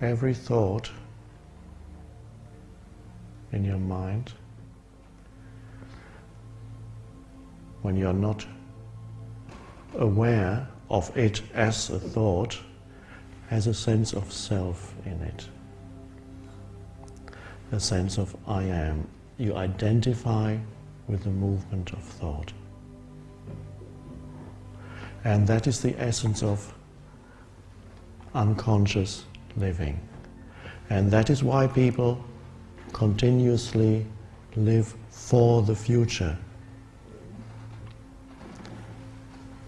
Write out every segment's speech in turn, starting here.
every thought in your mind when you're not aware of it as a thought has a sense of self in it. A sense of I am. You identify with the movement of thought. And that is the essence of unconscious living. And that is why people continuously live for the future.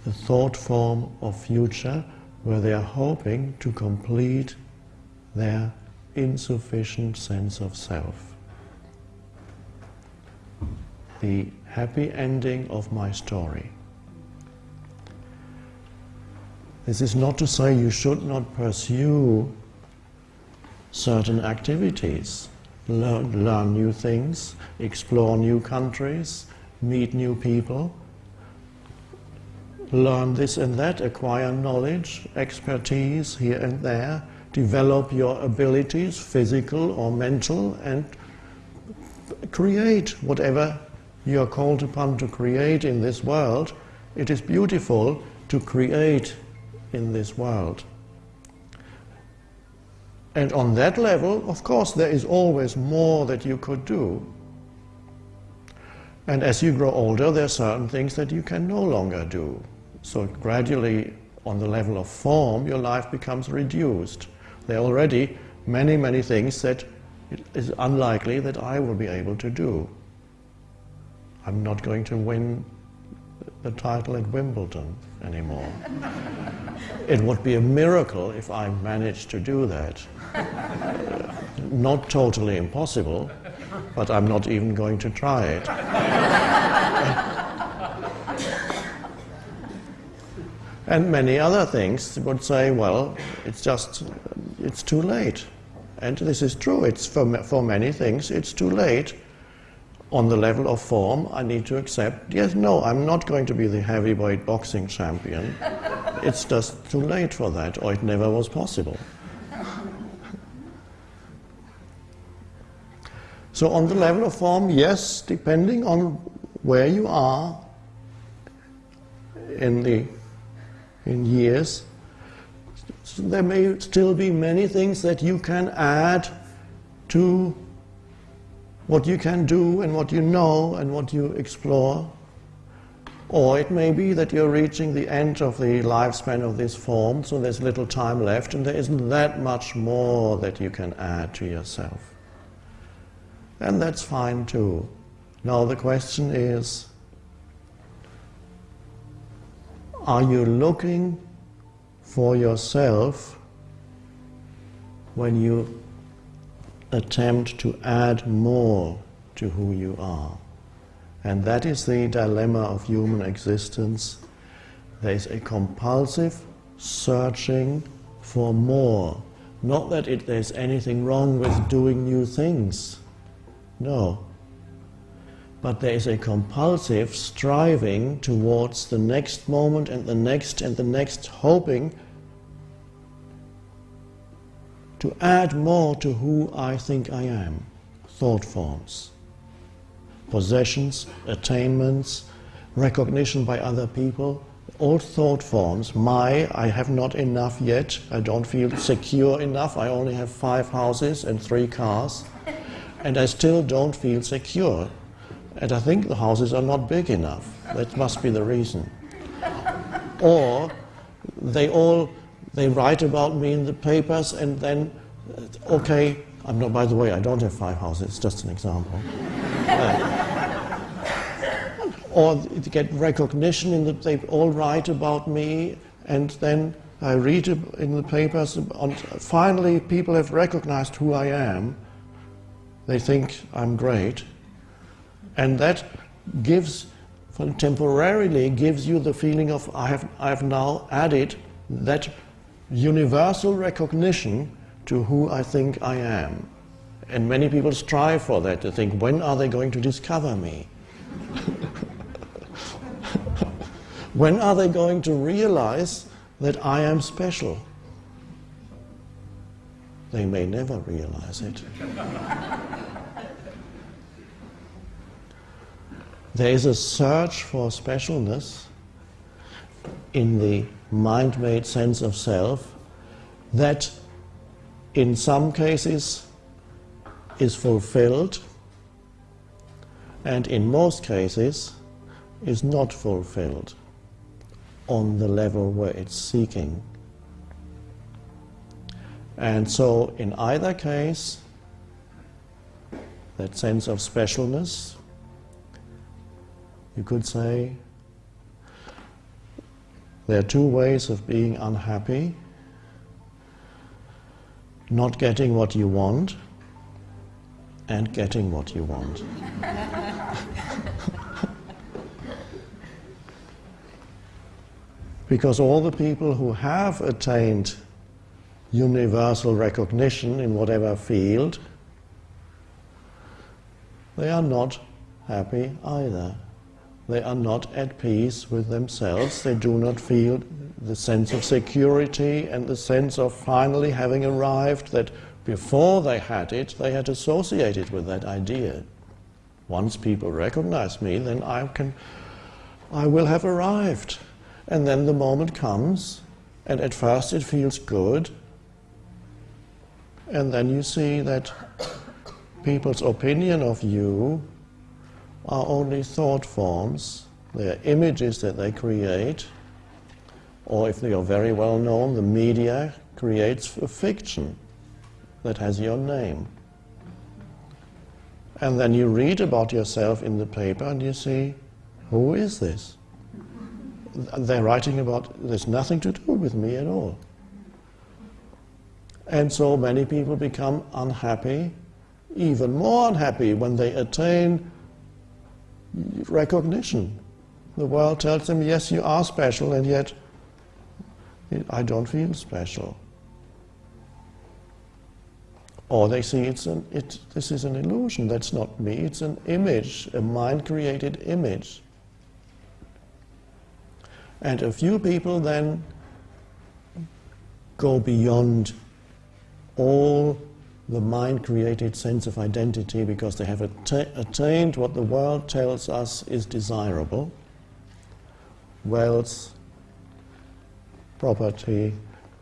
The thought form of future where they are hoping to complete their insufficient sense of self. The happy ending of my story. This is not to say you should not pursue certain activities, learn, learn new things, explore new countries, meet new people, learn this and that, acquire knowledge, expertise here and there, develop your abilities, physical or mental, and create whatever you are called upon to create in this world. It is beautiful to create in this world. And on that level, of course, there is always more that you could do. And as you grow older, there are certain things that you can no longer do. So gradually, on the level of form, your life becomes reduced. There are already many, many things that it is unlikely that I will be able to do. I'm not going to win the title at Wimbledon anymore. it would be a miracle if I managed to do that. Uh, not totally impossible, but I'm not even going to try it. and many other things would say, well, it's just, it's too late. And this is true, it's for, for many things, it's too late on the level of form, I need to accept, yes, no, I'm not going to be the heavyweight boxing champion. it's just too late for that, or it never was possible. so on the level of form, yes, depending on where you are in the in years, there may still be many things that you can add to what you can do and what you know and what you explore. Or it may be that you're reaching the end of the lifespan of this form, so there's little time left and there isn't that much more that you can add to yourself. And that's fine too. Now the question is, are you looking for yourself when you attempt to add more to who you are. And that is the dilemma of human existence. There is a compulsive searching for more. Not that it, there's anything wrong with doing new things. No. But there is a compulsive striving towards the next moment and the next and the next, hoping to add more to who I think I am. Thought forms, possessions, attainments, recognition by other people, all thought forms. My, I have not enough yet, I don't feel secure enough, I only have five houses and three cars, and I still don't feel secure. And I think the houses are not big enough. That must be the reason. Or they all they write about me in the papers and then, uh, okay, I'm not, by the way, I don't have five houses, it's just an example. uh, or to get recognition in the, they all write about me and then I read in the papers, and finally people have recognized who I am. They think I'm great. And that gives, temporarily gives you the feeling of I have, I have now added that universal recognition to who I think I am. And many people strive for that, to think, when are they going to discover me? when are they going to realize that I am special? they may never realize it. there is a search for specialness in the mind made sense of self that in some cases is fulfilled and in most cases is not fulfilled on the level where it's seeking. And so, in either case, that sense of specialness, you could say, there are two ways of being unhappy not getting what you want and getting what you want. because all the people who have attained universal recognition in whatever field, they are not happy either. They are not at peace with themselves. They do not feel the sense of security and the sense of finally having arrived that before they had it, they had associated with that idea. Once people recognize me, then I can, I will have arrived. And then the moment comes, and at first it feels good, and then you see that people's opinion of you are only thought forms, they are images that they create, or if they are very well known, the media creates a fiction that has your name. And then you read about yourself in the paper and you see, who is this? They're writing about, there's nothing to do with me at all. And so many people become unhappy, even more unhappy when they attain recognition. The world tells them, yes, you are special, and yet I don't feel special. Or they see it's an, it, this is an illusion, that's not me, it's an image, a mind created image. And a few people then go beyond all the mind created sense of identity because they have atta attained what the world tells us is desirable. Wealth, property,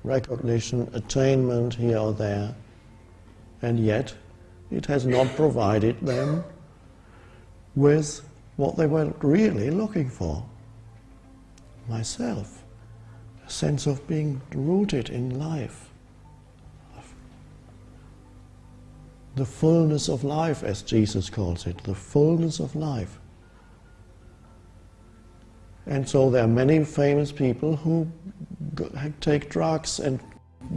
recognition, attainment here or there, and yet it has not provided them with what they were really looking for. Myself, a sense of being rooted in life, the fullness of life, as Jesus calls it, the fullness of life. And so there are many famous people who take drugs and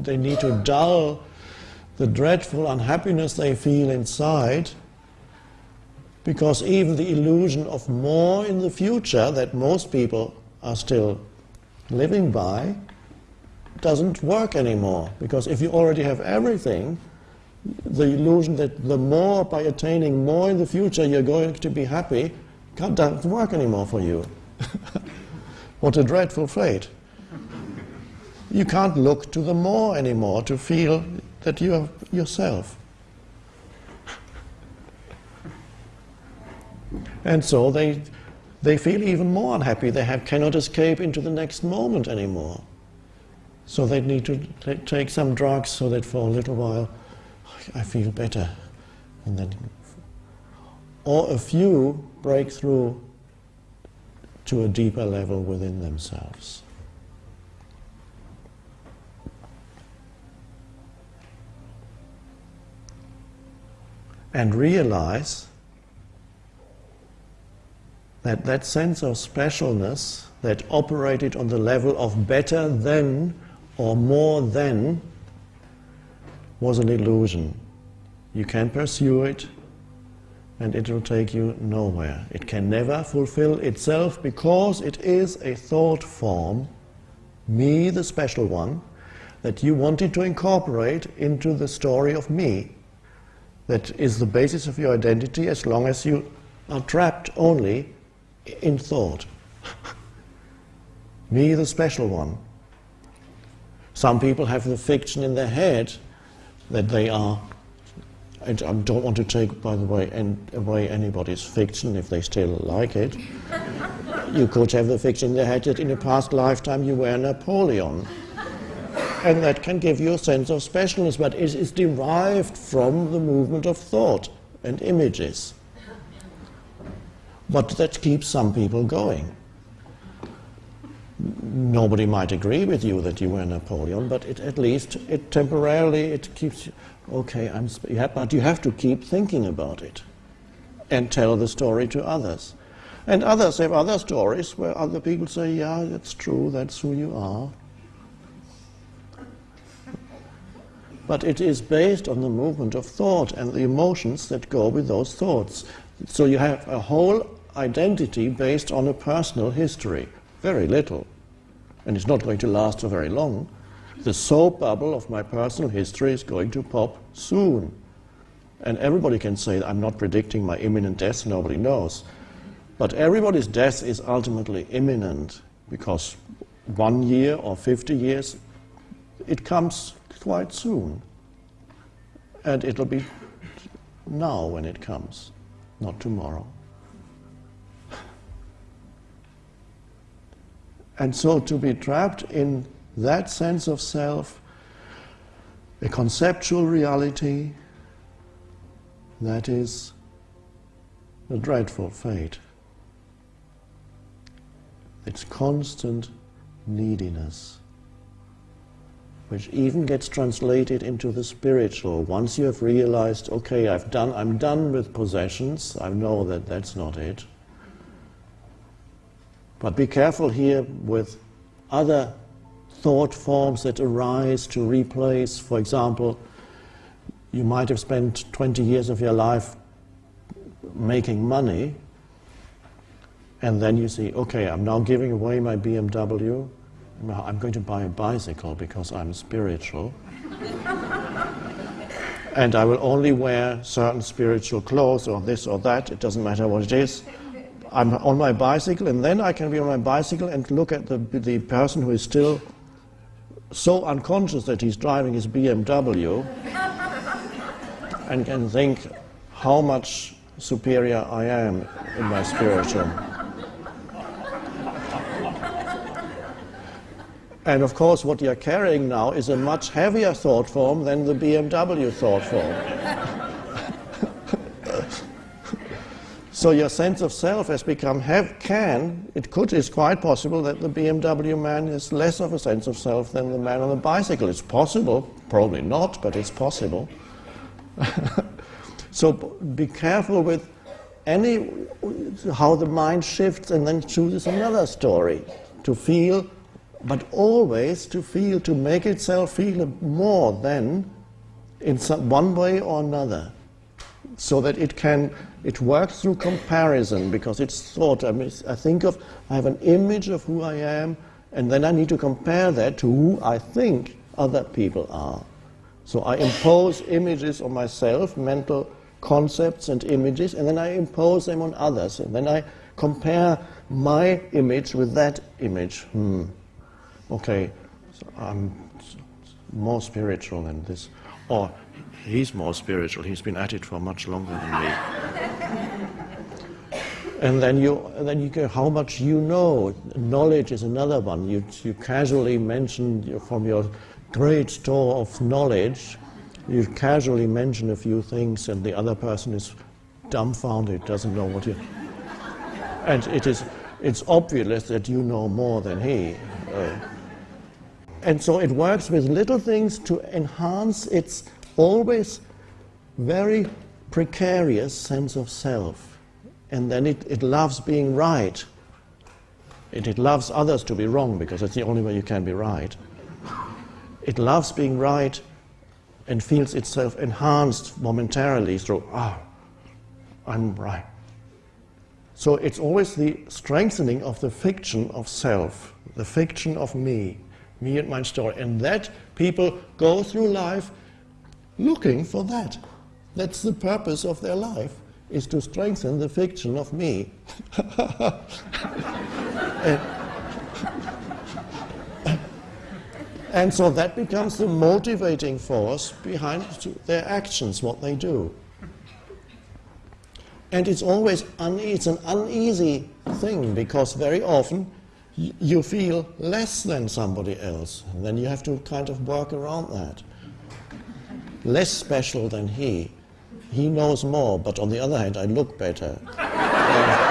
they need to dull the dreadful unhappiness they feel inside because even the illusion of more in the future that most people are still living by doesn't work anymore because if you already have everything the illusion that the more by attaining more in the future you're going to be happy doesn't work anymore for you what a dreadful fate you can't look to the more anymore to feel that you are yourself. And so they, they feel even more unhappy. They have, cannot escape into the next moment anymore. So they need to take some drugs so that for a little while I feel better. And then, or a few break through to a deeper level within themselves. and realize that that sense of specialness that operated on the level of better than or more than was an illusion. You can pursue it and it will take you nowhere. It can never fulfill itself because it is a thought form, me the special one, that you wanted to incorporate into the story of me that is the basis of your identity as long as you are trapped only in thought. Me, the special one. Some people have the fiction in their head that they are and I don't want to take, by the way, away anybody's fiction if they still like it. you could have the fiction in their head that in a past lifetime you were Napoleon. And that can give you a sense of specialness, but it is derived from the movement of thought and images. But that keeps some people going. Nobody might agree with you that you were Napoleon, but it, at least it temporarily it keeps you, okay, I'm, but you have to keep thinking about it and tell the story to others. And others have other stories where other people say, yeah, that's true, that's who you are. But it is based on the movement of thought and the emotions that go with those thoughts. So you have a whole identity based on a personal history. Very little. And it's not going to last for very long the soap bubble of my personal history is going to pop soon. And everybody can say, I'm not predicting my imminent death, nobody knows. But everybody's death is ultimately imminent because one year or 50 years, it comes quite soon. And it'll be now when it comes, not tomorrow. And so to be trapped in that sense of self, a conceptual reality, that is a dreadful fate. It's constant neediness, which even gets translated into the spiritual. Once you have realized, okay, I've done, I'm done with possessions, I know that that's not it. But be careful here with other thought forms that arise to replace, for example, you might have spent 20 years of your life making money, and then you see, okay, I'm now giving away my BMW, I'm going to buy a bicycle because I'm spiritual. and I will only wear certain spiritual clothes or this or that, it doesn't matter what it is. I'm on my bicycle, and then I can be on my bicycle and look at the, the person who is still so unconscious that he's driving his BMW and can think how much superior I am in my spiritual. And of course, what you're carrying now is a much heavier thought form than the BMW thought form. So your sense of self has become, have, can, it could, is quite possible that the BMW man has less of a sense of self than the man on the bicycle. It's possible, probably not, but it's possible. so be careful with any, how the mind shifts and then chooses another story to feel, but always to feel, to make itself feel more than in some, one way or another so that it can, it works through comparison because it's thought. I, mean, I think of, I have an image of who I am, and then I need to compare that to who I think other people are. So I impose images on myself, mental concepts and images, and then I impose them on others. And then I compare my image with that image. Hmm. Okay, so I'm more spiritual than this. Or he's more spiritual. He's been at it for much longer than me. and then you, then you go, how much you know. Knowledge is another one. You, you casually mention from your great store of knowledge, you casually mention a few things, and the other person is dumbfounded, doesn't know what you. And it is, it's obvious that you know more than he. Uh, and so it works with little things to enhance its always very precarious sense of self. And then it, it loves being right. It, it loves others to be wrong because it's the only way you can be right. It loves being right and feels itself enhanced momentarily through, ah, oh, I'm right. So it's always the strengthening of the fiction of self, the fiction of me, me and my story. And that people go through life looking for that. That's the purpose of their life, is to strengthen the fiction of me. and, And so that becomes the motivating force behind their actions, what they do. And it's always it's an uneasy thing because very often you feel less than somebody else. And then you have to kind of work around that. Less special than he. He knows more, but on the other hand, I look better.